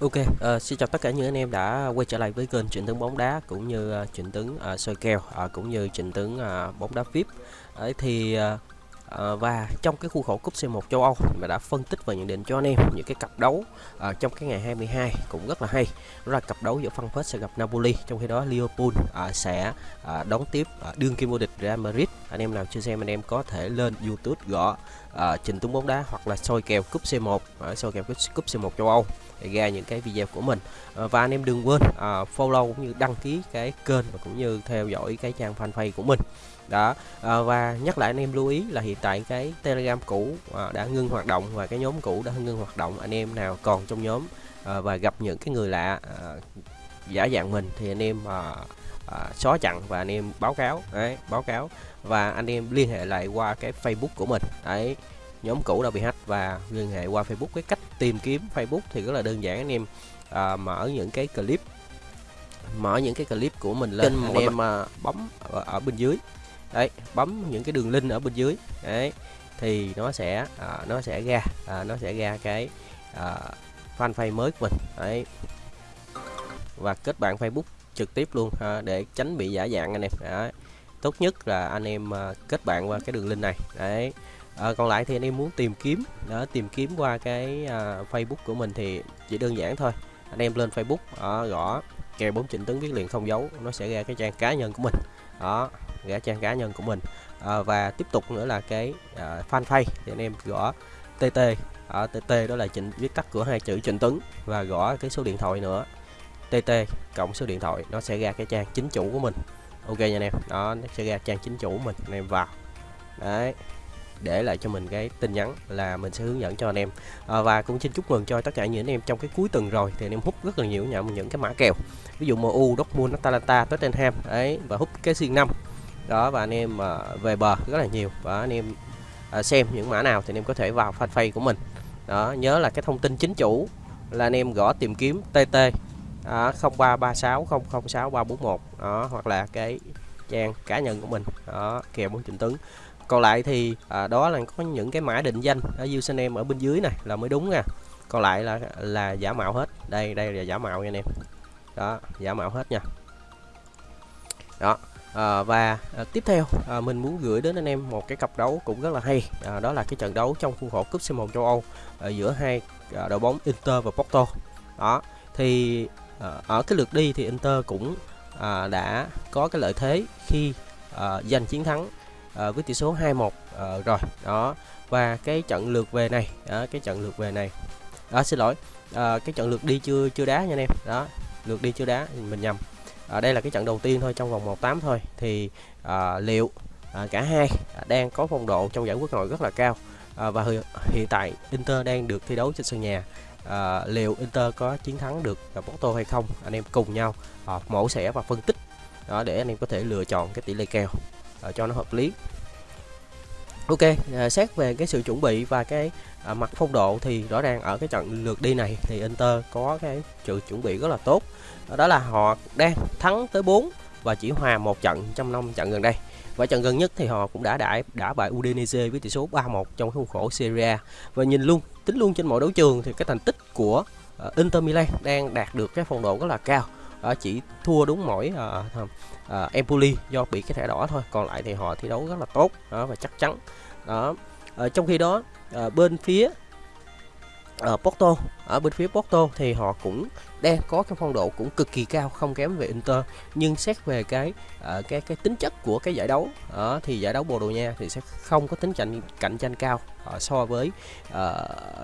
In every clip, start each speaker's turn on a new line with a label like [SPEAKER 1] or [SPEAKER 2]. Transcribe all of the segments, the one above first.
[SPEAKER 1] Ok, uh, xin chào tất cả những anh em đã quay trở lại với kênh Trịnh Tướng bóng đá cũng như uh, Trịnh Tướng uh, soi kèo uh, cũng như Trịnh Tướng uh, bóng đá VIP. Đấy thì uh, uh, và trong cái khuôn khổ cúp C1 châu Âu mà đã phân tích và nhận định cho anh em những cái cặp đấu uh, trong cái ngày 22 cũng rất là hay. Đó là cặp đấu giữa Frankfurt sẽ gặp Napoli, trong khi đó Liverpool uh, sẽ uh, đón tiếp uh, đương kim vô địch Real Madrid. Anh em nào chưa xem anh em có thể lên YouTube gõ uh, trình Tướng bóng đá hoặc là soi kèo cúp C1, uh, soi kèo cúp C1 châu Âu để ra những cái video của mình. À, và anh em đừng quên à, follow cũng như đăng ký cái kênh và cũng như theo dõi cái trang fanpage của mình. Đó à, và nhắc lại anh em lưu ý là hiện tại cái telegram cũ à, đã ngưng hoạt động và cái nhóm cũ đã ngưng hoạt động. Anh em nào còn trong nhóm à, và gặp những cái người lạ à, giả dạng mình thì anh em à, à, xóa chặn và anh em báo cáo. Đấy báo cáo và anh em liên hệ lại qua cái facebook của mình. Đấy nhóm cũ đã bị hack và liên hệ qua Facebook cái cách tìm kiếm Facebook thì rất là đơn giản. Anh em à, mở những cái clip mở những cái clip của mình lên. Anh em à, bấm ở, ở bên dưới. Đấy bấm những cái đường link ở bên dưới. Đấy thì nó sẽ à, nó sẽ ra à, nó sẽ ra cái à, fanpage mới của mình. Đấy. Và kết bạn Facebook trực tiếp luôn à, để tránh bị giả dạng anh em. Đấy tốt nhất là anh em à, kết bạn qua cái đường link này. Đấy. À, còn lại thì anh em muốn tìm kiếm đó tìm kiếm qua cái à, Facebook của mình thì chỉ đơn giản thôi. Anh em lên Facebook đó, gõ kèo bốn trịnh tấn viết liền không dấu nó sẽ ra cái trang cá nhân của mình. Đó ra trang cá nhân của mình. À, và tiếp tục nữa là cái à, fanpage thì anh em gõ TT ở TT đó là chỉnh viết tắt của hai chữ trịnh tấn và gõ cái số điện thoại nữa. TT cộng số điện thoại nó sẽ ra cái trang chính chủ của mình ok nha anh em. Đó nó sẽ ra trang chính chủ mình anh em vào. Đấy để lại cho mình cái tin nhắn là mình sẽ hướng dẫn cho anh em. À, và cũng xin chúc mừng cho tất cả những anh em trong cái cuối tuần rồi thì anh em hút rất là nhiều nhận những cái mã kèo. Ví dụ MU, Dortmund, Atalanta, Tottenham ấy và hút cái xuyên năm. Đó và anh em à, về bờ rất là nhiều. Và anh em à, xem những mã nào thì anh em có thể vào fanpage của mình. Đó nhớ là cái thông tin chính chủ là anh em gõ tìm kiếm TT à, 0336 đó hoặc là cái trang cá nhân của mình. Đó kèo bốn trình tướng còn lại thì à, đó là có những cái mã định danh ở username ở bên dưới này là mới đúng nha. Còn lại là là giả mạo hết. Đây đây là giả mạo nha anh em. Đó giả mạo hết nha. Đó à, và à, tiếp theo à, mình muốn gửi đến anh em một cái cặp đấu cũng rất là hay. À, đó là cái trận đấu trong khuôn khổ cúp C1 châu Âu à, giữa hai à, đội bóng Inter và Porto. Đó thì à, ở cái lượt đi thì Inter cũng à, đã có cái lợi thế khi à, giành chiến thắng à, với tỷ số 2-1 à, ờ, rồi. Đó và cái trận lượt về này đó, cái trận lượt về này. Đó xin lỗi à, cái trận lượt đi chưa chưa đá nha anh em. Đó lượt đi chưa đá mình nhầm. À, đây là cái trận đầu tiên thôi trong vòng 1-8 thôi. Thì à, liệu à, cả hai à, đang có phong độ trong giải quốc nội rất là cao à, và hiện tại Inter đang được thi đấu trên sân nhà à, liệu Inter có chiến thắng được Porto hay không anh em cùng nhau à, mổ xẻ và phân tích đó để anh em có thể lựa chọn cái tỷ lệ kèo à, cho nó hợp lý Ok, à, xét về cái sự chuẩn bị và cái à, mặt phong độ thì rõ ràng ở cái trận lượt đi này thì Inter có cái sự chuẩn bị rất là tốt. Đó là họ đang thắng tới 4 và chỉ hòa một trận trong năm trận gần đây. Và trận gần nhất thì họ cũng đã đã đã bại Udinese với tỷ số 3-1 trong khuôn khổ Serie A. Và nhìn luôn, tính luôn trên mọi đấu trường thì cái thành tích của uh, Inter Milan đang đạt được cái phong độ rất là cao uh, chỉ thua đúng mỗi uh, uh, Empoli do bị cái thẻ đỏ thôi còn lại thì họ thi đấu rất là tốt đó và chắc chắn đó uh, trong khi đó uh, bên phía ở Porto ở bên phía Porto thì họ cũng đang có cái phong độ cũng cực kỳ cao không kém về Inter. Nhưng xét về cái uh, cái cái tính chất của cái giải đấu uh, thì giải đấu Bồ Đào Nha thì sẽ không có tính cạnh cạnh tranh cao uh, so với uh,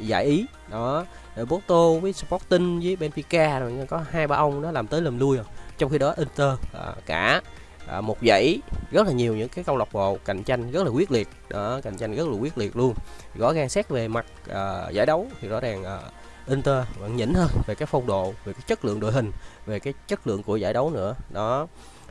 [SPEAKER 1] giải Ý. Đó Porto với Sporting với Benfica rồi có hai ba ông đó làm tới làm lui rồi. Trong khi đó Inter uh, cả à, một dãy rất là nhiều những cái câu lạc bộ cạnh tranh rất là quyết liệt. Đó cạnh tranh rất là quyết liệt luôn. Rõ ràng xét về mặt à, giải đấu thì rõ ràng à, Inter vẫn nhỉnh hơn về cái phong độ về cái chất lượng đội hình về cái chất lượng của giải đấu nữa. Đó.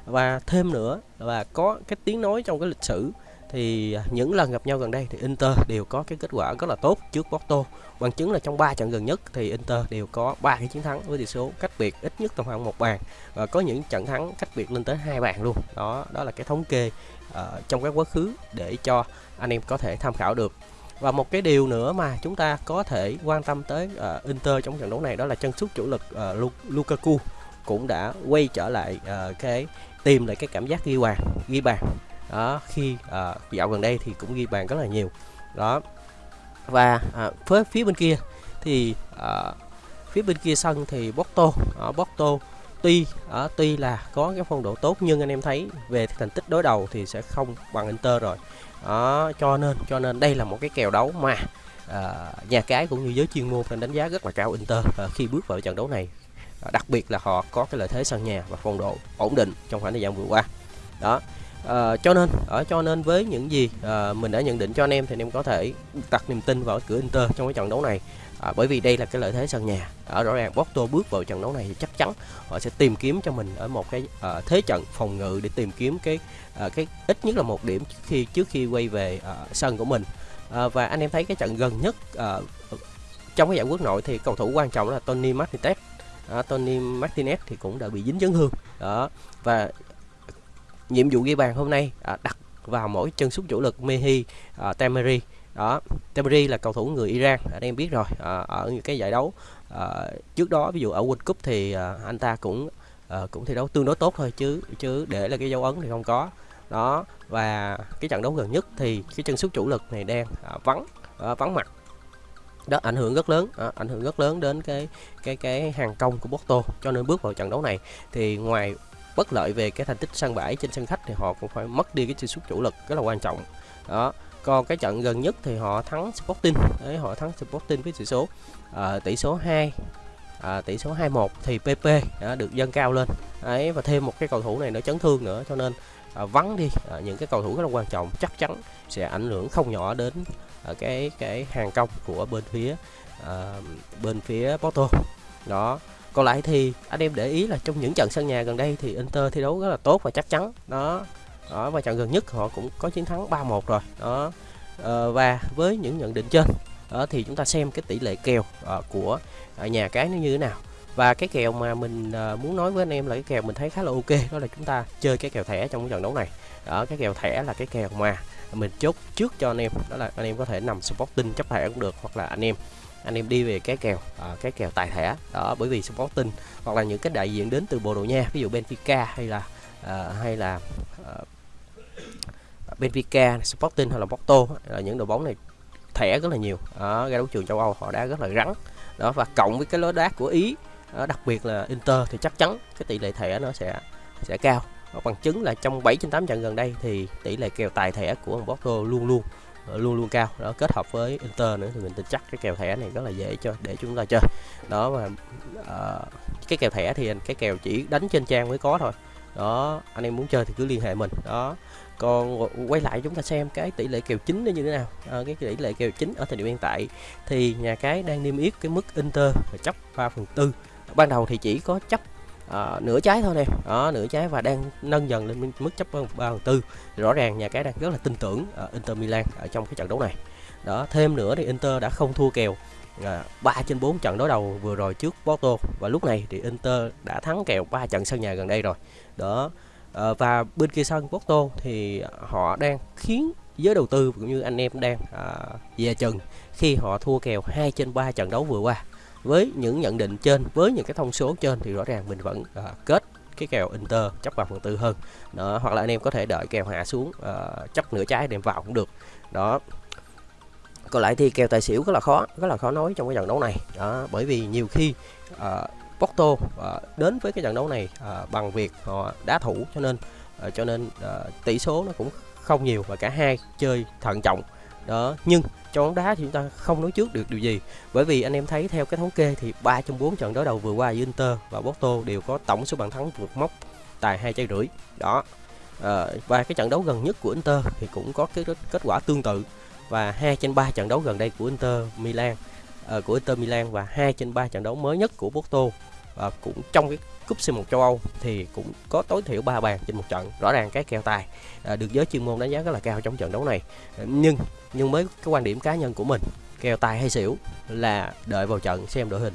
[SPEAKER 1] Và thêm nữa là có cái tiếng nói trong cái lịch sử thì những lần gặp nhau gần đây thì Inter đều có cái kết quả rất là tốt trước Porto. Bằng chứng là trong 3 trận gần nhất thì Inter đều có ba cái chiến thắng với tỷ số cách biệt ít nhất tầm khoảng một bàn và có những trận thắng cách biệt lên tới hai bàn luôn. Đó đó là cái thống kê uh, trong các quá khứ để cho anh em có thể tham khảo được và một cái điều nữa mà chúng ta có thể quan tâm tới uh, Inter trong trận đấu này đó là chân sút chủ lực uh, Lukaku cũng đã quay trở lại uh, cái tìm lại cái cảm giác ghi bàn ghi bàn. Đó khi uh, dạo gần đây thì cũng ghi bàn rất là nhiều. Đó. Và uh, phía phía bên kia thì uh, phía bên kia sân thì Porto ở Porto tuy ở tuy là có cái phong độ tốt nhưng anh em thấy về thành tích đối đầu thì sẽ không bằng Inter rồi đó cho nên cho nên đây là một cái kèo đấu mà à, nhà cái cũng như giới chuyên môn đánh giá rất là cao Inter à, khi bước vào trận đấu này. À, đặc biệt là họ có cái lợi thế sân nhà và phong độ ổn định trong khoảng thời gian vừa qua. Đó à, cho nên ở cho nên với những gì à, mình đã nhận định cho anh em thì anh em có thể đặt niềm tin vào cửa Inter trong cái trận đấu này à, bởi vì đây là cái lợi thế sân nhà. Ở rõ ràng Porto bước vào trận đấu này thì chắc chắn họ sẽ tìm kiếm cho mình ở một cái à, thế trận phòng ngự để tìm kiếm cái à, cái ít nhất là một điểm trước khi trước khi quay về à, sân của mình. À, và anh em thấy cái trận gần nhất à, trong cái giải quốc nội thì cầu thủ quan trọng là Tony Martinez. À, Tony Martinez thì cũng đã bị dính chấn thương. Đó và nhiệm vụ ghi bàn hôm nay à, đặt vào mỗi chân sút chủ lực Mehi à, Temeri đó Temeri là cầu thủ người Iran anh em biết rồi à, ở những cái giải đấu à, trước đó ví dụ ở World Cup thì à, anh ta cũng à, cũng thi đấu tương đối tốt thôi chứ chứ để là cái dấu ấn thì không có. Đó và cái trận đấu gần nhất thì cái chân sút chủ lực này đang à, vắng à, vắng mặt. Đó ảnh hưởng rất lớn à, ảnh hưởng rất lớn đến cái cái cái hàng công của Porto. Cho nên bước vào trận đấu này thì ngoài bất lợi về cái thành tích sân bãi trên sân khách thì họ cũng phải mất đi cái chân sút chủ lực rất là quan trọng. Đó còn cái trận gần nhất thì họ thắng Sporting. Đấy họ thắng Sporting với ờ, tỷ số à, tỷ số 2 à, tỷ số 21 thì PP đã được dâng cao lên. Đấy và thêm một cái cầu thủ này nó chấn thương nữa cho nên à, vắng đi. À, những cái cầu thủ rất là quan trọng chắc chắn sẽ ảnh hưởng không nhỏ đến à, cái cái hàng công của bên phía à, bên phía Porto. Đó. Còn lại thì anh em để ý là trong những trận sân nhà gần đây thì Inter thi đấu rất là tốt và chắc chắn. Đó đó và trận gần nhất họ cũng có chiến thắng 3-1 rồi. Đó à, và với những nhận định trên đó thì chúng ta xem cái tỷ lệ kèo à, của à, nhà cái nó như thế nào. Và cái kèo mà mình à, muốn nói với anh em là cái kèo mình thấy khá là ok đó là chúng ta chơi cái kèo thẻ trong cái trận đấu này. Đó cái kèo thẻ là cái kèo mà mình chốt trước cho anh em đó là anh em có thể nằm Sporting chấp thẻ cũng được hoặc là anh em anh em đi về cái kèo à, cái kèo tài thẻ. Đó bởi vì Sporting hoặc là những cái đại diện đến từ Bồ Đào Nha ví dụ Benfica hay là à, hay là à, Benfica, Sporting hay là Porto là những đội bóng này thẻ rất là nhiều. Ở ra đấu trường châu Âu họ đá rất là rắn. Đó và cộng với cái lối đá của Ý đặc biệt là Inter thì chắc chắn cái tỷ lệ thẻ nó sẽ sẽ cao. Và bằng chứng là trong 7 trên 8 trận gần đây thì tỷ lệ kèo tài thẻ của Porto luôn luôn ờ, luôn luôn cao. Đó kết hợp với Inter nữa thì mình tin chắc cái kèo thẻ này rất là dễ cho để chúng ta chơi. Đó mà uh, cái kèo thẻ thì cái kèo chỉ đánh trên trang mới có thôi đó anh em muốn chơi thì cứ liên hệ mình. Đó. Còn quay lại chúng ta xem cái tỷ lệ kèo chính nó như thế nào. À, cái tỷ lệ kèo chính ở thời điểm hiện tại thì nhà cái đang niêm yết cái mức Inter và chấp 3 phần tư. Ban đầu thì chỉ có chấp à, nửa trái thôi nè. Đó nửa trái và đang nâng dần lên mức chấp 3 phần tư. Rõ ràng nhà cái đang rất là tin tưởng uh, Inter Milan ở trong cái trận đấu này. Đó thêm nữa thì Inter đã không thua kèo. Dạ. à, 3 trên 4 trận đối đầu vừa rồi trước Porto. Và lúc này thì Inter đã thắng kèo 3 trận sân nhà gần đây rồi. Đó. À, và bên kia sân Porto thì họ đang khiến giới đầu tư cũng như anh em đang à, về chừng khi họ thua kèo 2 trên 3 trận đấu vừa qua. Với những nhận định trên với những cái thông số trên thì rõ ràng mình vẫn à, kết cái kèo Inter chấp vào phần tư hơn. Đó. Hoặc là anh em có thể đợi kèo hạ xuống à, chấp nửa trái đem vào cũng được. Đó còn lại thì kèo tài xỉu rất là khó rất là khó nói trong cái trận đấu này. Đó bởi vì nhiều khi uh, Porto uh, đến với cái trận đấu này uh, bằng việc họ đá thủ cho nên uh, cho nên uh, tỷ số nó cũng không nhiều và cả hai chơi thận trọng. Đó nhưng trong bóng đá thì chúng ta không nói trước được điều gì. Bởi vì anh em thấy theo cái thống kê thì ba trong bốn trận đối đầu vừa qua Inter và Porto đều có tổng số bàn thắng vượt mốc tài hai trái rưỡi. Đó à, và cái trận đấu gần nhất của Inter thì cũng có cái kết quả tương tự và hai trên 3 trận đấu gần đây của Inter Milan uh, của Inter Milan và hai trên 3 trận đấu mới nhất của Porto. Và cũng trong cái cúp C1 châu Âu thì cũng có tối thiểu 3 bàn trên một trận rõ ràng cái kèo tài à, được giới chuyên môn đánh giá rất là cao trong trận đấu này. Ờ, nhưng nhưng với cái quan điểm cá nhân của mình kèo tài hay xỉu là đợi vào trận xem đội hình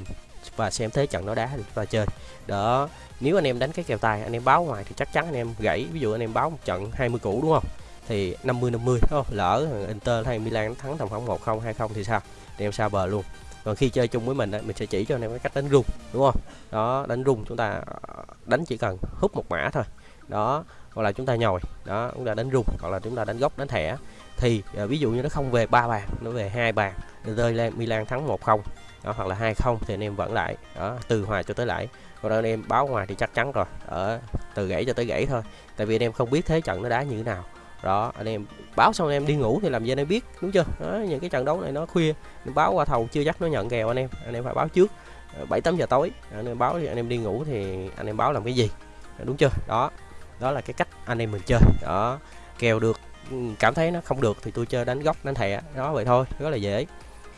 [SPEAKER 1] và xem thế trận nó đá thì chúng ta chơi. Đó nếu anh em đánh cái kèo tài anh em báo ngoài thì chắc chắn anh em gãy. Ví dụ anh em báo một trận 20 củ đúng không? Thì 50 50 đúng không? Lỡ Inter hay Milan thắng tầm khoảng 1 0 2 0 thì sao? Thì em sao bờ luôn. Còn khi chơi chung với mình mình sẽ chỉ cho anh em cái cách đánh rung đúng không? Đó đánh rung chúng ta ờ, đánh chỉ cần hút một mã thôi. Đó hoặc là chúng ta nhồi. Đó chúng ta đánh rung hoặc là chúng ta đánh gốc đánh thẻ. Thì uh, ví dụ như nó không về ba bàn nó về hai bàn rơi Milan thắng 1-0 đó, hoặc là 2-0 thì anh em vẫn lại. Đó từ hòa cho tới lại còn anh em báo ngoài thì chắc chắn rồi. Ở từ gãy cho tới gãy thôi. Tại vì anh em không biết thế trận nó đá như thế nào đó anh em báo xong anh em đi ngủ thì làm gì anh em biết đúng chưa? Đó, những cái trận đấu này nó khuya báo qua thầu chưa chắc nó nhận kèo anh em anh em phải báo trước. Ờ, bảy tám giờ tối à, anh em báo thì anh em đi ngủ thì anh em báo làm cái gì? Ờ, đúng chưa? Đó đó là cái cách anh em mình chơi. Đó kèo được ừ, cảm thấy nó không được thì tôi chơi đánh góc đánh thẻ đó vậy thôi rất là dễ.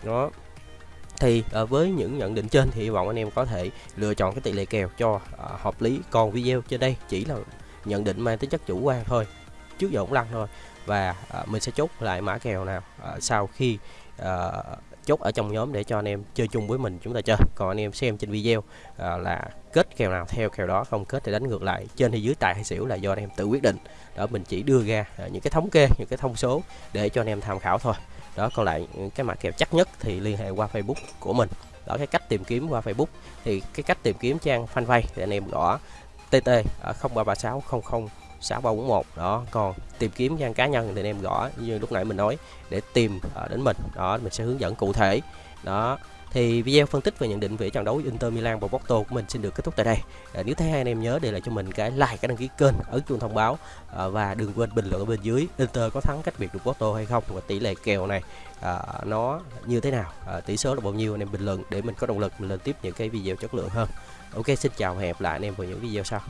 [SPEAKER 1] Đó thì ờ, với những nhận định trên thì hy vọng anh em có thể lựa chọn cái tỷ lệ kèo cho hợp lý còn video trên đây chỉ là nhận định mang tính chất chủ quan thôi trước giờ cũng lăn thôi. Và uh, mình sẽ chốt lại mã kèo nào uh, sau khi uh, chốt ở trong nhóm để cho anh em chơi chung với mình chúng ta chơi. Còn anh em xem trên video uh, là kết kèo nào theo kèo đó không kết thì đánh ngược lại trên hay dưới tài hay xỉu là do anh em tự quyết định. Đó mình chỉ đưa ra uh, những cái thống kê những cái thông số để cho anh em tham khảo thôi. Đó còn lại cái mã kèo chắc nhất thì liên hệ qua Facebook của mình. Đó cái cách tìm kiếm qua Facebook thì cái cách tìm kiếm trang fanpage thì anh em gõ TT ở 0336 00 6341 đó còn tìm kiếm trang cá nhân thì anh em gõ như lúc nãy mình nói để tìm uh, đến mình. Đó mình sẽ hướng dẫn cụ thể. Đó thì video phân tích về nhận định về trận đấu Inter Milan và Porto của mình xin được kết thúc tại đây. À, nếu thấy hay anh em nhớ để lại cho mình cái like cái đăng ký kênh ấn chuông thông báo à, và đừng quên bình luận ở bên dưới Inter có thắng cách biệt được Porto hay không và tỷ lệ kèo này à, nó như thế nào. À, tỷ số là bao nhiêu anh em bình luận để mình có động lực mình lên tiếp những cái video chất lượng hơn. Ok xin chào và hẹn gặp lại anh em vào những video sau.